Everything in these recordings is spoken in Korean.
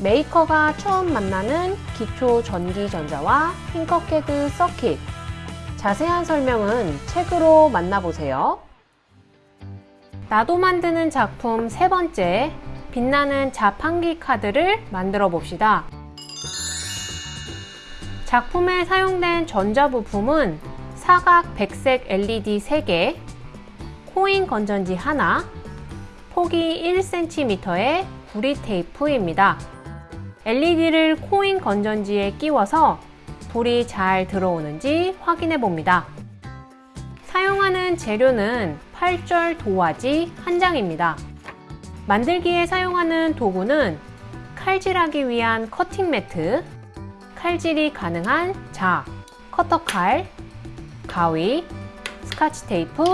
메이커가 처음 만나는 기초 전기전자와 핑커캐드 서킷 자세한 설명은 책으로 만나보세요. 나도 만드는 작품 세 번째 빛나는 자판기 카드를 만들어 봅시다. 작품에 사용된 전자부품은 사각 백색 LED 3개, 코인 건전지 하나, 폭이 1cm의 구리 테이프입니다. LED를 코인 건전지에 끼워서 불이 잘 들어오는지 확인해 봅니다. 사용하는 재료는 8절 도화지 한 장입니다. 만들기에 사용하는 도구는 칼질하기 위한 커팅 매트, 칼질이 가능한 자, 커터칼, 가위, 스카치 테이프,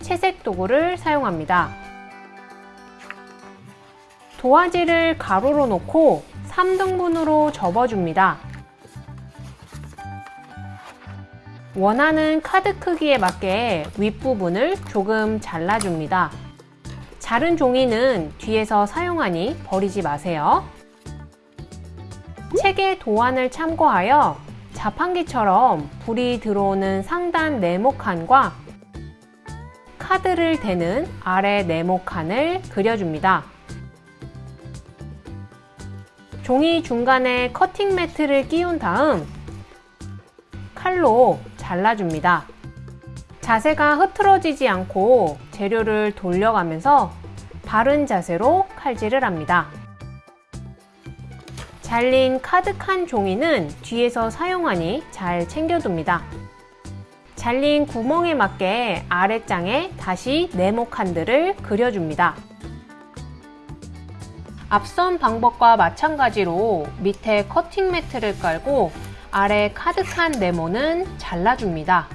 채색 도구를 사용합니다. 도화지를 가로로 놓고 3등분으로 접어줍니다. 원하는 카드 크기에 맞게 윗부분을 조금 잘라줍니다. 자른 종이는 뒤에서 사용하니 버리지 마세요. 책의 도안을 참고하여 자판기처럼 불이 들어오는 상단 네모칸과 카드를 대는 아래 네모칸을 그려줍니다. 종이 중간에 커팅 매트를 끼운 다음 칼로 잘라줍니다. 자세가 흐트러지지 않고 재료를 돌려가면서 바른 자세로 칼질을 합니다. 잘린 카드칸 종이는 뒤에서 사용하니 잘 챙겨둡니다. 잘린 구멍에 맞게 아랫장에 다시 네모 칸들을 그려줍니다. 앞선 방법과 마찬가지로 밑에 커팅 매트를 깔고 아래 카드칸 네모는 잘라줍니다.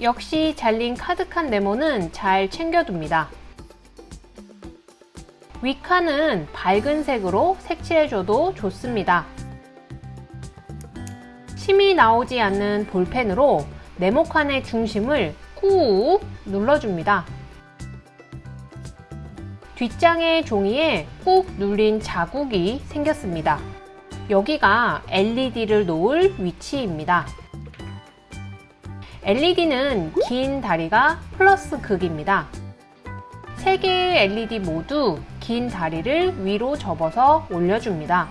역시 잘린 카드칸 네모는 잘 챙겨둡니다. 윗칸은 밝은 색으로 색칠해줘도 좋습니다. 심이 나오지 않는 볼펜으로 네모칸의 중심을 꾹 눌러줍니다. 뒷장의 종이에 꾹 눌린 자국이 생겼습니다. 여기가 LED를 놓을 위치입니다. LED는 긴 다리가 플러스 극입니다. 3개의 LED 모두 긴 다리를 위로 접어서 올려줍니다.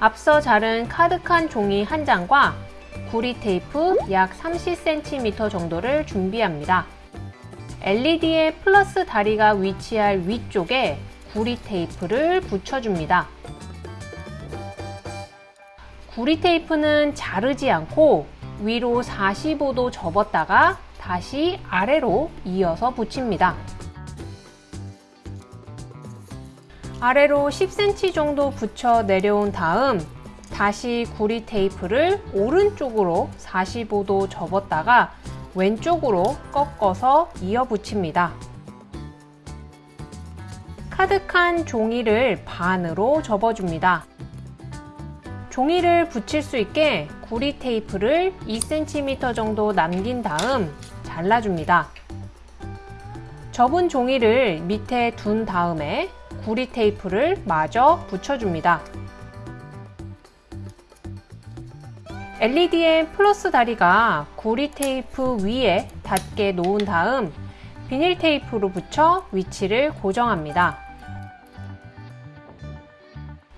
앞서 자른 카드칸 종이 한 장과 구리 테이프 약 30cm 정도를 준비합니다. LED의 플러스 다리가 위치할 위쪽에 구리 테이프를 붙여줍니다. 구리 테이프는 자르지 않고 위로 45도 접었다가 다시 아래로 이어서 붙입니다. 아래로 10cm 정도 붙여 내려온 다음 다시 구리 테이프를 오른쪽으로 45도 접었다가 왼쪽으로 꺾어서 이어 붙입니다. 카드칸 종이를 반으로 접어줍니다. 종이를 붙일 수 있게 구리 테이프를 2cm 정도 남긴 다음 잘라줍니다. 접은 종이를 밑에 둔 다음에 구리 테이프를 마저 붙여줍니다. LED의 플러스 다리가 구리 테이프 위에 닿게 놓은 다음 비닐 테이프로 붙여 위치를 고정합니다.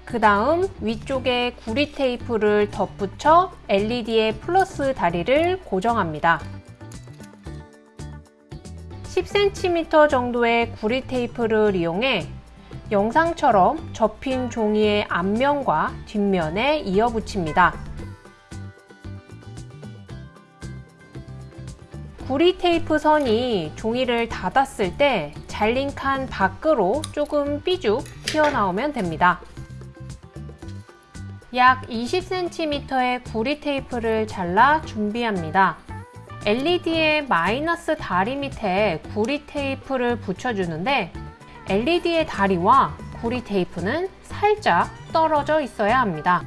그 다음 위쪽에 구리 테이프를 덧붙여 LED의 플러스 다리를 고정합니다. 10cm 정도의 구리 테이프를 이용해 영상처럼 접힌 종이의 앞면과 뒷면에 이어 붙입니다. 구리 테이프 선이 종이를 닫았을 때 잘린 칸 밖으로 조금 삐죽 튀어나오면 됩니다. 약 20cm의 구리 테이프를 잘라 준비합니다. LED의 마이너스 다리 밑에 구리 테이프를 붙여주는데 LED의 다리와 구리 테이프는 살짝 떨어져 있어야 합니다.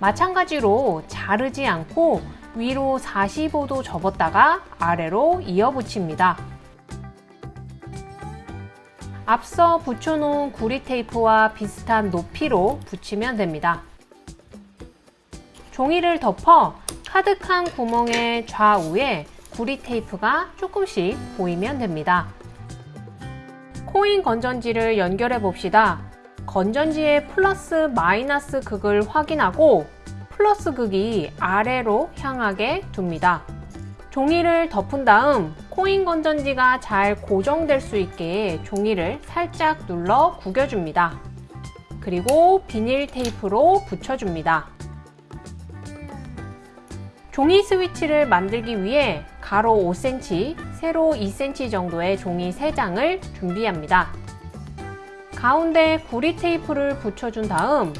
마찬가지로 자르지 않고 위로 45도 접었다가 아래로 이어 붙입니다. 앞서 붙여놓은 구리 테이프와 비슷한 높이로 붙이면 됩니다. 종이를 덮어 카드칸 구멍의 좌우에 구리 테이프가 조금씩 보이면 됩니다. 코인 건전지를 연결해 봅시다. 건전지의 플러스 마이너스 극을 확인하고 플러스 극이 아래로 향하게 둡니다. 종이를 덮은 다음 코인 건전지가 잘 고정될 수 있게 종이를 살짝 눌러 구겨줍니다. 그리고 비닐 테이프로 붙여줍니다. 종이 스위치를 만들기 위해 가로 5cm, 세로 2cm 정도의 종이 3장을 준비합니다. 가운데 구리 테이프를 붙여준 다음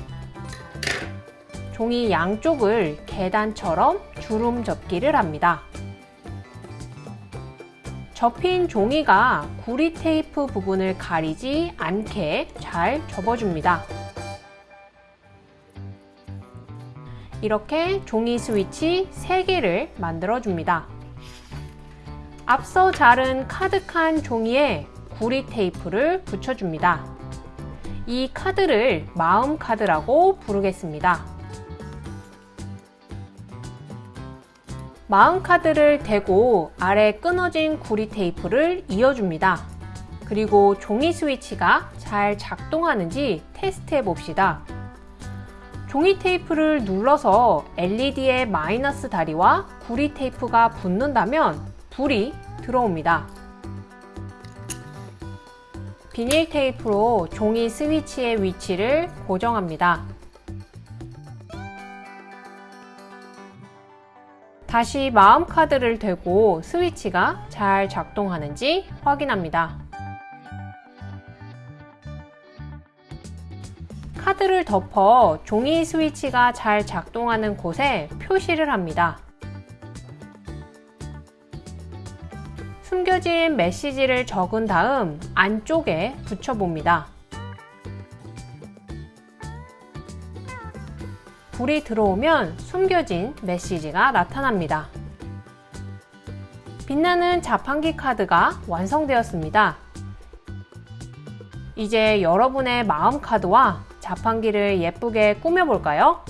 종이 양쪽을 계단처럼 주름 접기를 합니다. 접힌 종이가 구리 테이프 부분을 가리지 않게 잘 접어줍니다. 이렇게 종이 스위치 3개를 만들어줍니다. 앞서 자른 카드칸 종이에 구리 테이프를 붙여줍니다. 이 카드를 마음 카드라고 부르겠습니다. 마음 카드를 대고 아래 끊어진 구리 테이프를 이어줍니다. 그리고 종이 스위치가 잘 작동하는지 테스트해 봅시다. 종이 테이프를 눌러서 LED의 마이너스 다리와 구리 테이프가 붙는다면 불이 들어옵니다. 비닐 테이프로 종이 스위치의 위치를 고정합니다. 다시 마음 카드를 대고 스위치가 잘 작동하는지 확인합니다. 카드를 덮어 종이 스위치가 잘 작동하는 곳에 표시를 합니다. 숨겨진 메시지를 적은 다음 안쪽에 붙여봅니다. 불이 들어오면 숨겨진 메시지가 나타납니다. 빛나는 자판기 카드가 완성되었습니다. 이제 여러분의 마음 카드와 자판기를 예쁘게 꾸며볼까요?